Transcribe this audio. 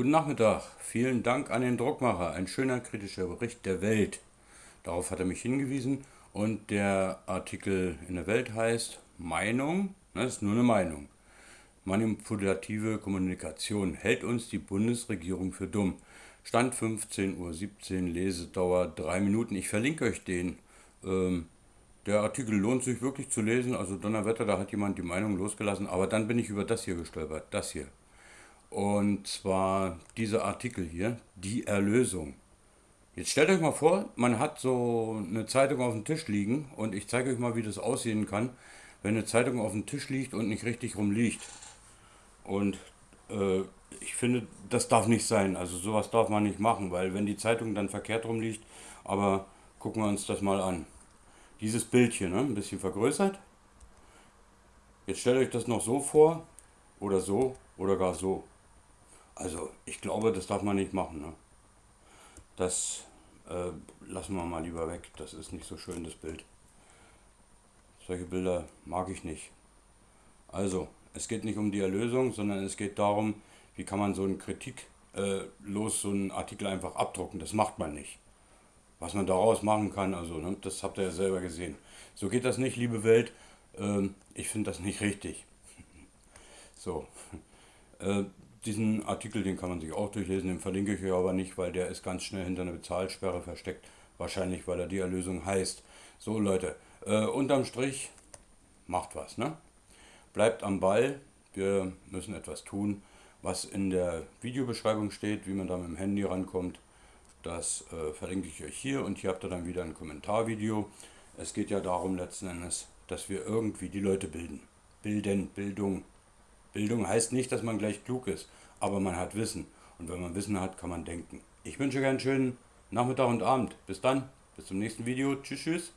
Guten Nachmittag. Vielen Dank an den Druckmacher. Ein schöner kritischer Bericht der Welt. Darauf hat er mich hingewiesen. Und der Artikel in der Welt heißt Meinung. Das ist nur eine Meinung. Manipulative Kommunikation hält uns die Bundesregierung für dumm. Stand 15.17 Uhr, Lesedauer 3 Minuten. Ich verlinke euch den. Ähm, der Artikel lohnt sich wirklich zu lesen. Also Donnerwetter, da hat jemand die Meinung losgelassen. Aber dann bin ich über das hier gestolpert. Das hier. Und zwar dieser Artikel hier, die Erlösung. Jetzt stellt euch mal vor, man hat so eine Zeitung auf dem Tisch liegen und ich zeige euch mal, wie das aussehen kann, wenn eine Zeitung auf dem Tisch liegt und nicht richtig rumliegt. Und äh, ich finde, das darf nicht sein. Also sowas darf man nicht machen, weil wenn die Zeitung dann verkehrt rumliegt, aber gucken wir uns das mal an. Dieses Bild hier, ne, ein bisschen vergrößert. Jetzt stellt euch das noch so vor, oder so, oder gar so. Also ich glaube, das darf man nicht machen. Ne? Das äh, lassen wir mal lieber weg. Das ist nicht so schön, das Bild. Solche Bilder mag ich nicht. Also, es geht nicht um die Erlösung, sondern es geht darum, wie kann man so einen Kritik äh, los, so einen Artikel einfach abdrucken. Das macht man nicht. Was man daraus machen kann, also, ne, das habt ihr ja selber gesehen. So geht das nicht, liebe Welt. Ähm, ich finde das nicht richtig. so. Äh, diesen Artikel, den kann man sich auch durchlesen, den verlinke ich euch aber nicht, weil der ist ganz schnell hinter einer Bezahlsperre versteckt. Wahrscheinlich, weil er die Erlösung heißt. So Leute, äh, unterm Strich, macht was, ne? Bleibt am Ball, wir müssen etwas tun. Was in der Videobeschreibung steht, wie man da mit dem Handy rankommt, das äh, verlinke ich euch hier und hier habt ihr dann wieder ein Kommentarvideo. Es geht ja darum letzten Endes, dass wir irgendwie die Leute bilden. Bilden, Bildung, Bildung heißt nicht, dass man gleich klug ist, aber man hat Wissen. Und wenn man Wissen hat, kann man denken. Ich wünsche euch einen schönen Nachmittag und Abend. Bis dann, bis zum nächsten Video. Tschüss, tschüss.